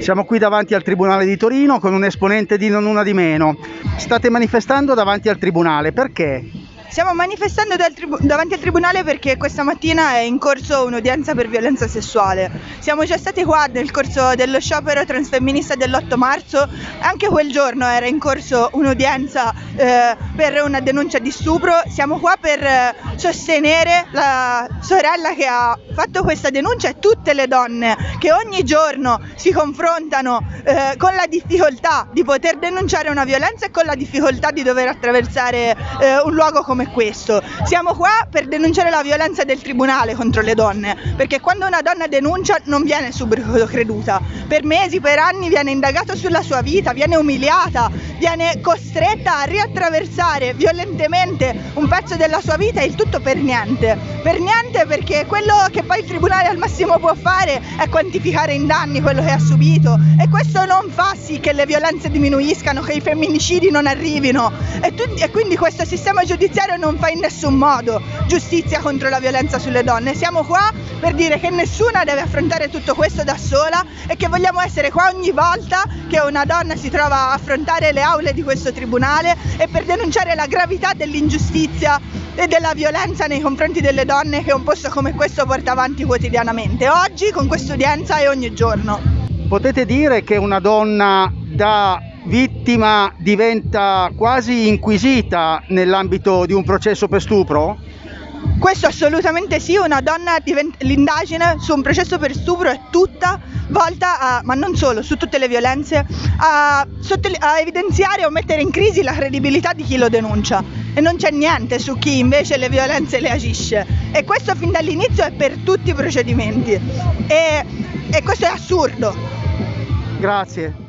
Siamo qui davanti al Tribunale di Torino con un esponente di Non Una di Meno. State manifestando davanti al Tribunale, perché? Stiamo manifestando davanti al tribunale perché questa mattina è in corso un'udienza per violenza sessuale. Siamo già stati qua nel corso dello sciopero transfemminista dell'8 marzo, anche quel giorno era in corso un'udienza eh, per una denuncia di stupro. Siamo qua per eh, sostenere la sorella che ha fatto questa denuncia e tutte le donne che ogni giorno si confrontano eh, con la difficoltà di poter denunciare una violenza e con la difficoltà di dover attraversare eh, un luogo come questo. Siamo qua per denunciare la violenza del tribunale contro le donne, perché quando una donna denuncia non viene subito creduta. Per mesi, per anni viene indagato sulla sua vita, viene umiliata, viene costretta a riattraversare violentemente un pezzo della sua vita e il tutto per niente. Per niente perché quello che poi il tribunale al massimo può fare è quantificare in danni quello che ha subito e questo non fa sì che le violenze diminuiscano, che i femminicidi non arrivino e, tu, e quindi questo sistema giudiziario non fa in nessun modo giustizia contro la violenza sulle donne. Siamo qua per dire che nessuna deve affrontare tutto questo da sola e che vogliamo essere qua ogni volta che una donna si trova a affrontare le aule di questo tribunale e per denunciare la gravità dell'ingiustizia e della violenza nei confronti delle donne che un posto come questo porta avanti quotidianamente, oggi con questa udienza e ogni giorno. Potete dire che una donna da vittima diventa quasi inquisita nell'ambito di un processo per stupro? Questo assolutamente sì, una donna diventa, l'indagine su un processo per stupro è tutta volta a, ma non solo, su tutte le violenze, a, a evidenziare o mettere in crisi la credibilità di chi lo denuncia e non c'è niente su chi invece le violenze le agisce e questo fin dall'inizio è per tutti i procedimenti e, e questo è assurdo. Grazie.